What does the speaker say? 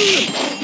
Ugh!